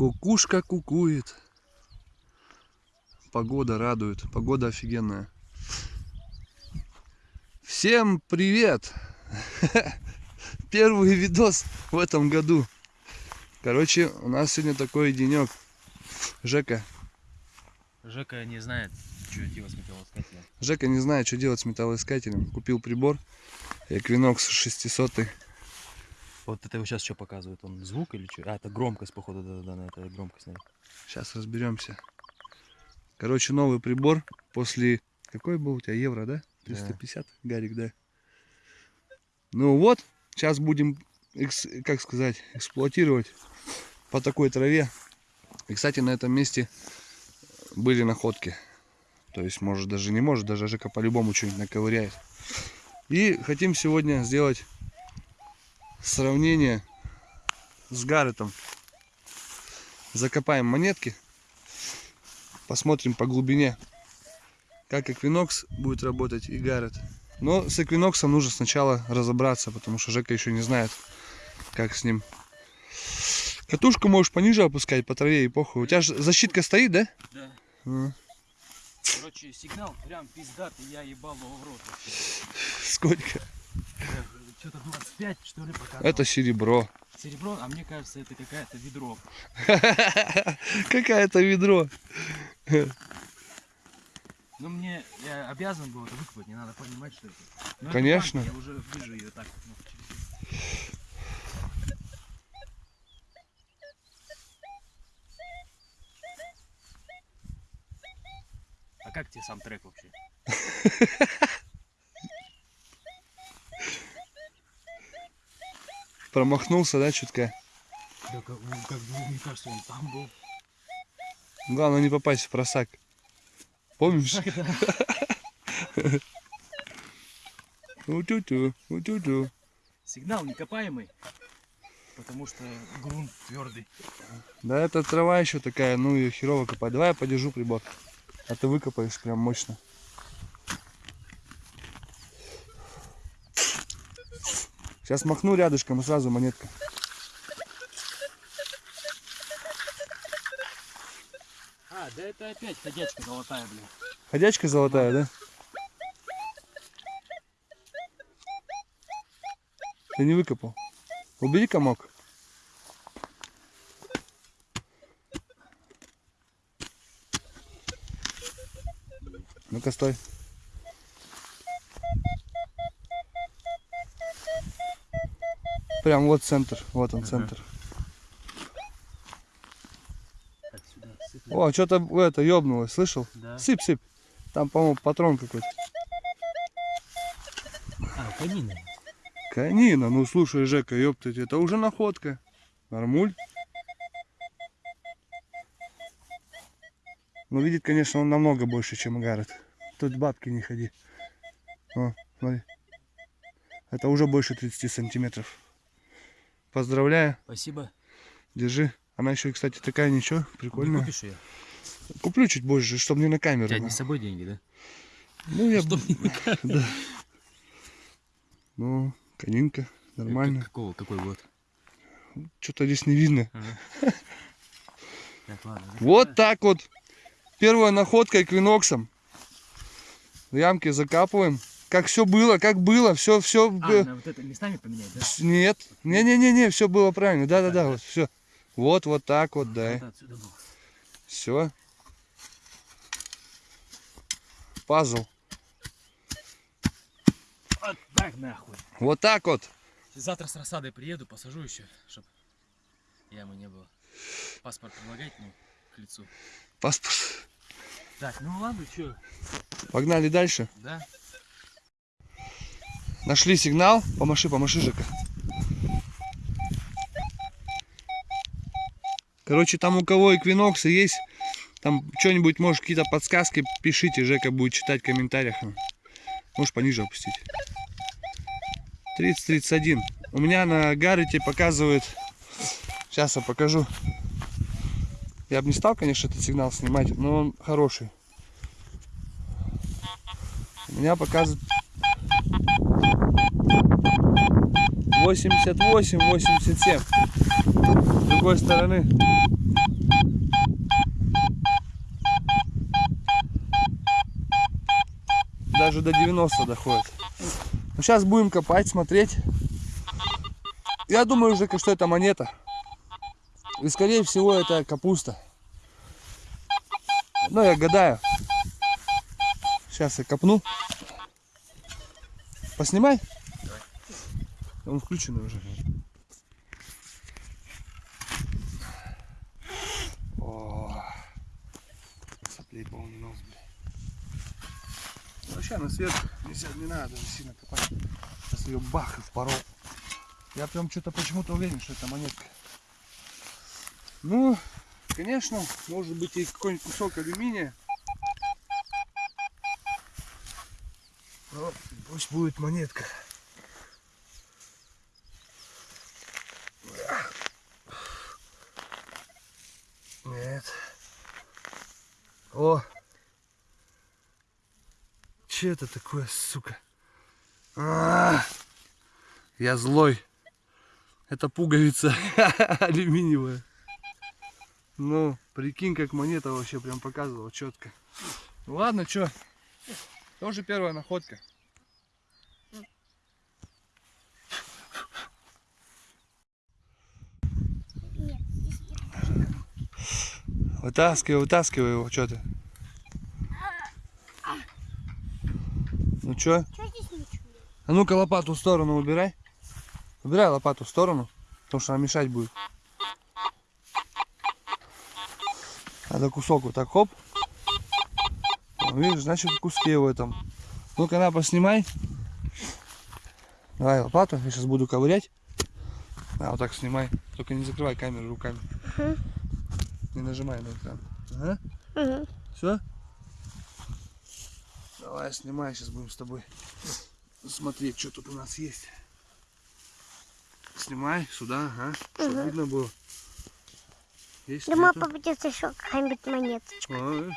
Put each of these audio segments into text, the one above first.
Кукушка кукует. Погода радует. Погода офигенная. Всем привет! Первый видос в этом году. Короче, у нас сегодня такой денек. Жека. Жека не знает, что делать с металлоискателем. Жека не знает, что делать с металлоискателем. Купил прибор. Equinox 600. Вот это его сейчас что показывает? Он звук или что? А, это громкость, походу, да-да-да, это громкость, наверное. Сейчас разберемся. Короче, новый прибор после... Какой был у тебя? Евро, да? 350, Гарик, да? Ну вот, сейчас будем, как сказать, эксплуатировать по такой траве. И, кстати, на этом месте были находки. То есть, может, даже не может, даже Жека по-любому что-нибудь наковыряет. И хотим сегодня сделать сравнение с Гарретом. Закопаем монетки. Посмотрим по глубине, как Equinox будет работать и Гаррет. Но с Equinox нужно сначала разобраться, потому что Жека еще не знает, как с ним. Катушку можешь пониже опускать по траве и похуй. У тебя же защитка стоит, да? Да. Короче, сигнал прям пиздатый, я ебал его в рот вообще. Сколько? Что-то 25, что ли, показывал. Это серебро. Серебро, а мне кажется, это какая-то ведро. Какая-то ведро. Ну, мне, я обязан был это выкопать, не надо понимать, что это. Но это Конечно. банка, Я уже вижу ее так. ну, через- А как тебе сам трек вообще? Промахнулся, да, чутка? Да как, ну, как бы, мне кажется, он там был. Главное не попасть в просак. Помнишь? Утю-тю, утю-тю. Сигнал некопаемый, потому что грунт твердый. Да это трава еще такая, ну и херово копать. Давай я подержу прибор. А ты выкопаешь прям мощно. Сейчас махну рядышком и сразу монетка. А, да это опять ходячка золотая, блин. Ходячка золотая, да? Ты не выкопал. Убери комок. Ну-ка, стой. Прям вот центр. Вот он, Ага. центр. Так, сюда сыпем. О, что-то это ёбнулось, слышал? Да. Сыпь, сыпь. Там, по-моему, патрон какой-то. А, конина. Канина, ну слушай, Жека, ёптать, это уже находка. Нормуль. Ну, видит, конечно, он намного больше, чем Гаррет. Тут бабки не ходи. О, смотри. Это уже больше 30 сантиметров. Поздравляю, Спасибо. держи. Она еще, кстати, такая ничего, Не прикольная. купишь ее? Куплю чуть позже, чтобы не на У камеру. тебя не с собой деньги, да? Ну, я... Чтоб не на камеру. Да. Ну, конинка, нормально. Какого, какой год? Что-то здесь не видно. Ага. Так, ладно. Вот так вот. Первая находка эквиноксом. В ямке закапываем. Как все было, как было, все, все. А, вот это местами поменять, да? Нет, не, не, не, не, все было правильно. Да, да, да, вот все. Вот, вот так вот, да. Отсюда был. Все. Пазл. Вот так нахуй. Вот так вот. Завтра с рассадой приеду, посажу еще, чтоб ямы не было. Паспорт предлагать, ну, к лицу. Паспорт. Так, ну ладно, что, Погнали дальше. да? Нашли сигнал. Помаши, помаши, Жека. Короче, там у кого эквиноксы есть, там что-нибудь, может, какие-то подсказки, пишите, Жека будет читать в комментариях. Можешь пониже опустить. 30-31. У меня на Гаррете показывает... Сейчас я покажу. Я бы не стал, конечно, этот сигнал снимать, но он хороший. У меня показывает 88-87. С другой стороны. Даже до 90 доходит. Ну, сейчас будем копать, смотреть. Я думаю уже, что это монета. И скорее всего это капуста. Но я гадаю. Сейчас я копну. Поснимай. Он включенный уже. О, соплей полный нос, блядь. Вообще на свет не, не надо сильно копать. Сейчас ее бах и впорол. Я прям что-то почему-то уверен, что это монетка. Ну, конечно, может быть и какой-нибудь кусок алюминия. Но пусть будет монетка. Нет. О! Че это такое, сука? А, я злой. Это пуговица алюминиевая. Ну, прикинь, как монета вообще прям показывала четко. Ну ладно, что? Тоже первая находка. Вытаскивай, вытаскивай его, что ты? Ну что? Что здесь ничего? А ну-ка лопату в сторону убирай. Убирай лопату в сторону, потому что она мешать будет. Надо кусок вот так, хоп. Видишь, значит в куске в этом. Ну-ка на, поснимай. Давай лопату, я сейчас буду ковырять. А, вот так снимай. Только не закрывай камеру руками. Мгм. Не нажимай на экран. Ага. Угу. Все? Давай, снимай, сейчас будем с тобой смотреть, что тут у нас есть. Снимай сюда, ага, чтобы Мгм. видно было. Есть, Думаю, нету? попадется еще какая-нибудь монеточка. А,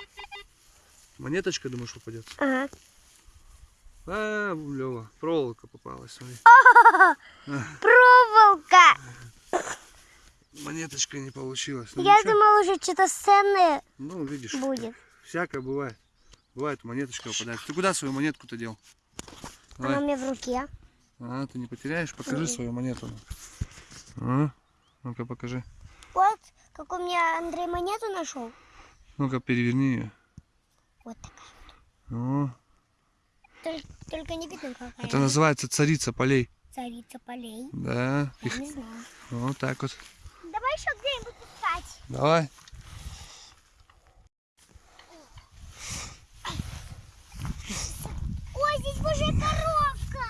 монеточка, думаешь, попадет? Ага. А, Лева, проволока попалась, смотри. Проволока! Монеточка не получилась. Ну, Я ничего. думала, уже что-то ценное Ну, видишь, будет. всякое бывает. Бывает, монеточка выпадает. Ты куда свою монетку-то дел? Давай. Она у меня в руке. А, ты не потеряешь? Покажи Мгм. свою монету. А? Ну-ка покажи. Вот, как у меня Андрей монету нашел. Ну-ка переверни ее. Вот такая. О, Только, только не видно, какая. это называется царица полей. Царица полей. Да. Я Их не знаю. вот так вот. Давай еще где-нибудь искать. Давай. Ой, здесь уже коровка.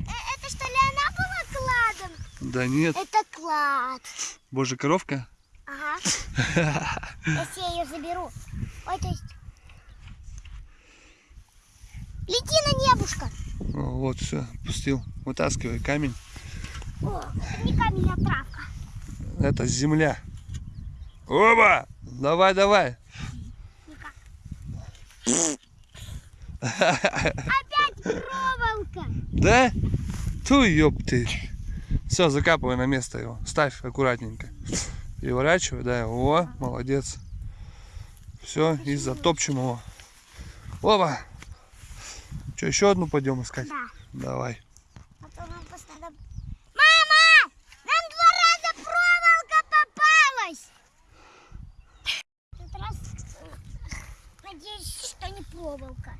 Э, Это что ли она была кладом? Да нет. Это клад. Боже, коровка. Ага. Если я ее заберу. Ой, то есть... Лети на небушка. О, вот, все, пустил. Вытаскивай камень. О, это не камень, а травка. Это земля. Оба! Давай, давай. Опять проволока. Да? Ту, ёб ты. Все, закапывай на место его. Ставь аккуратненько. Переворачивай, да. О, молодец. Все, и затопчем его. Оба! Что, еще одну пойдем искать? Да. Давай. А то нам просто надо... Мама! Нам два раза проволока попалась! В этот раз э, надеюсь, что не проволока.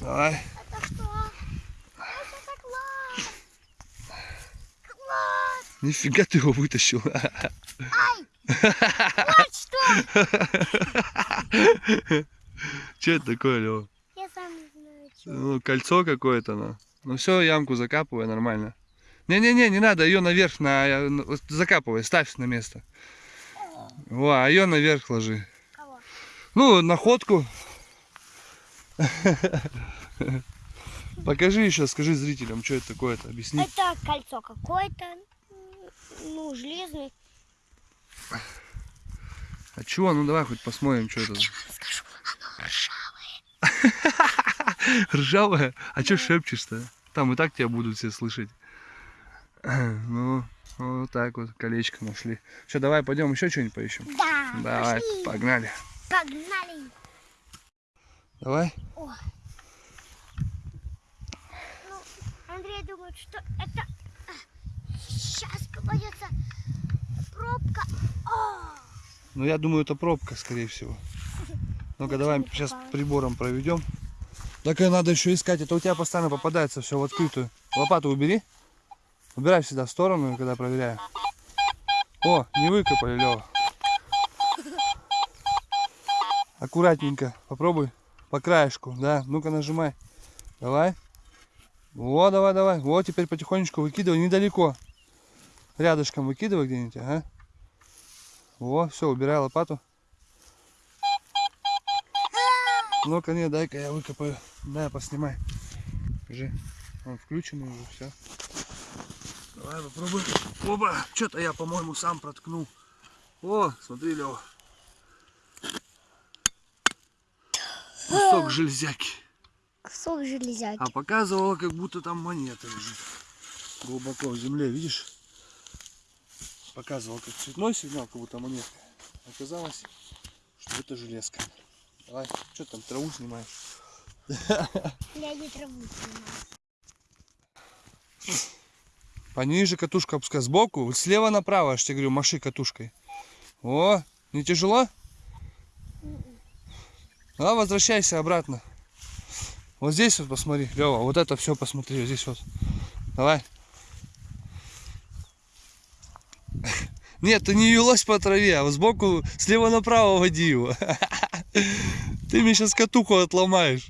Давай. Это что? Это класс! Класс! Нифига ты его вытащил. Ай! Вот что! Что это такое, Лева? Я сам не знаю, что. Ну, кольцо какое-то, ну. Ну все, ямку закапывай нормально. Не-не-не, не надо, ее наверх на, вот закапывай, ставь на место. Во, а ее наверх ложи. Кого? Ну, находку. Покажи еще, скажи зрителям, что это такое-то, объясни. Это кольцо какое-то. Ну, железное. А чего? Ну давай хоть посмотрим, что это. Скажу, оно ржавое. Ржавая? А что шепчешь-то? Там и так тебя будут все слышать. Ну, вот так вот колечко нашли. Что, давай пойдем еще что-нибудь поищем? Да, Давай, пошли. погнали. Погнали. Давай. О, Андрей думает, что это сейчас попадется пробка. О! Ну, я думаю, это пробка, скорее всего. Ну-ка, давай сейчас прибором проведем. Так и надо еще искать. Это у тебя постоянно попадается все в открытую. Лопату убери. Убирай всегда в сторону, когда проверяю. О, не выкопали, Лева. Аккуратненько. Попробуй. По краешку, да. Ну-ка, нажимай. Давай. Во, давай, давай. Вот, теперь потихонечку выкидывай недалеко. Рядышком выкидывай где-нибудь, ага. Во, все, убирай лопату. Ну-ка, не, дай-ка я выкопаю. Дай, поснимай. Покажи. Он включенный уже, все. Давай попробуем. Оба, что-то я, по-моему, сам проткнул. О, смотри, Лева. Кусок железяки. Кусок железяки. А показывало, как будто там монета лежит. Глубоко в земле, видишь? Показывал как цветной сигнал, как будто монетка. Оказалось, что это железка. Давай, что там, траву снимаешь? Я не траву снимаю. Пониже катушка опускай сбоку, вот слева направо, я ж тебе говорю, маши катушкой. О, не тяжело? А, возвращайся обратно. Вот здесь вот посмотри, Лева, вот это все посмотри, вот здесь вот. Давай. Нет, ты не велась по траве, а сбоку слева направо води его. Ты мне сейчас катуху отломаешь.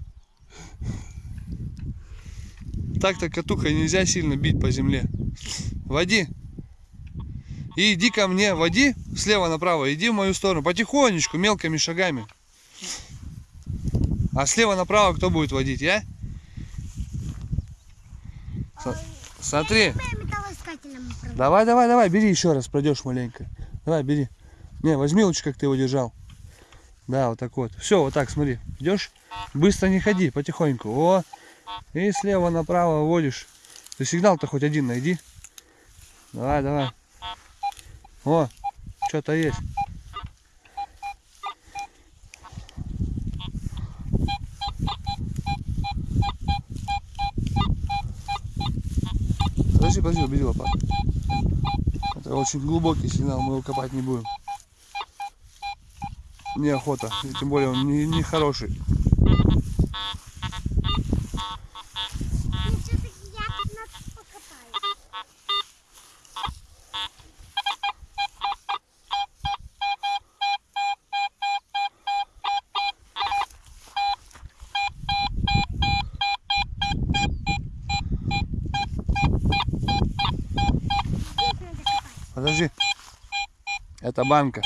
Так-то катухой нельзя сильно бить по земле. Води. И иди ко мне, води слева направо, иди в мою сторону, потихонечку, мелкими шагами. А слева направо кто будет водить, я? Со- Смотри. Давай, давай, давай, бери еще раз, пройдешь маленько. Давай, бери. Не, возьми лучше, как ты его держал. Да, вот так вот. Все, вот так, смотри. Идешь, быстро не ходи, потихоньку. О, и слева направо водишь. Ты сигнал-то хоть один найди. Давай, давай. О, что-то есть. Подожди, подожди, убери лопату. Это очень глубокий сигнал, мы его копать не будем. Неохота, и тем более он не, не хороший. Ну, все-таки я тут нас покопаю. Здесь надо копать. Подожди. Это банка.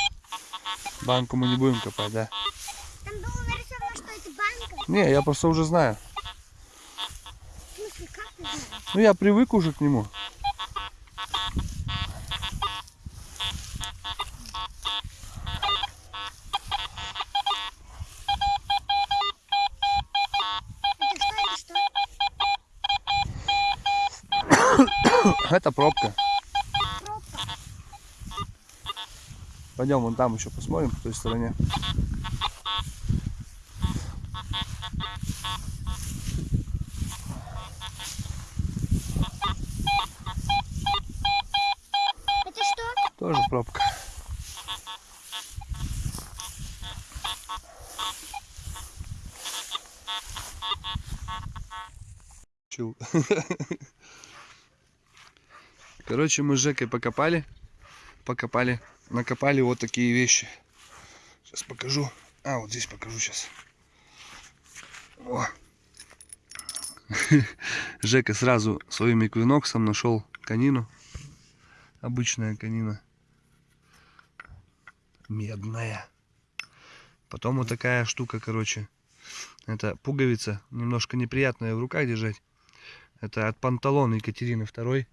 Банку мы не будем копать, да? Там было нарисовано, что это банка. Не, я просто уже знаю. В смысле, как ты знаешь? Ну я привык уже к нему. Это. Пробка. Пойдем вон там еще посмотрим, по той стороне. Это что? Тоже пробка. Чу. Короче, мы с Жекой покопали. Покопали. Накопали вот такие вещи. Сейчас покажу. А, вот здесь покажу сейчас. О. Жека сразу своим эквиноксом нашел конину. Обычная конина. Медная. Потом вот такая штука, короче. Это пуговица, немножко неприятная в руках держать. Это от панталон Екатерины II.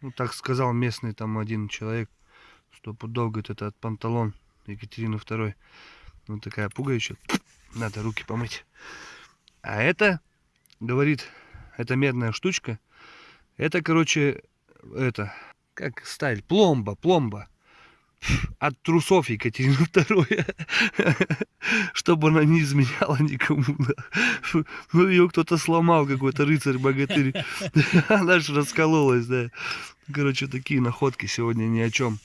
Ну, так сказал местный там один человек, что пудов, это от панталон Екатерины II. Вот такая пуговичка. Надо руки помыть. А это, говорит, это медная штучка. Это, короче, это, как сталь, пломба, пломба. От трусов Екатерины II, чтобы она не изменяла никому. да. Ну, ее кто-то сломал, какой-то рыцарь-богатырь. Она же раскололась, да. Короче, такие находки сегодня ни о чем.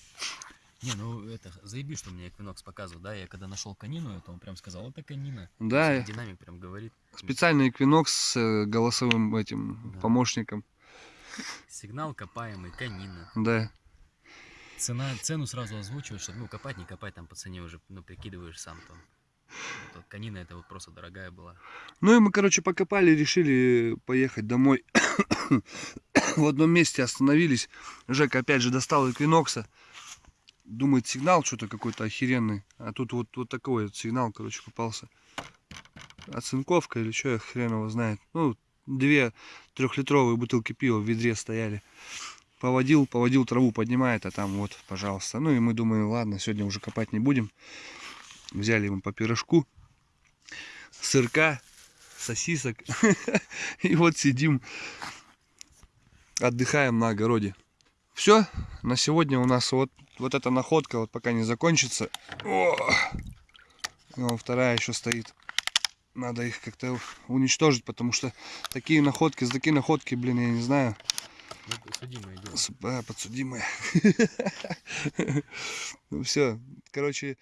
Не, ну это, заеби, что мне Эквинокс показывал, да, я когда нашел конину, это он прям сказал, это конина. Да, Динамик прям говорит. специальный эквинокс с э, голосовым этим Да. помощником. Сигнал копаемый, конина. Да. Цена, цену сразу озвучиваешь, чтобы, ну, копать, не копать, там по цене уже, ну, прикидываешь сам там. Вот, конина это вот просто дорогая была. Ну и мы, короче, покопали, решили поехать домой. В одном месте остановились. Жека опять же достал эквинокса. Думает, сигнал что-то какой-то охеренный. А тут вот, вот такой вот сигнал, короче, попался. Оцинковка или что, хрен его знает. Ну, две трехлитровые бутылки пива в ведре стояли. Поводил, поводил, траву поднимает, а там вот, пожалуйста. Ну и мы думаем, ладно, сегодня уже копать не будем. Взяли ему по пирожку, сырка, сосисок. И вот сидим, отдыхаем на огороде. Все, на сегодня у нас вот, вот эта находка, вот пока не закончится. О! Вон вторая еще стоит. Надо их как-то уничтожить, потому что такие находки, за такие находки, блин, я не знаю, Ну, судимое дело. а, подсудимые. Ну все, короче,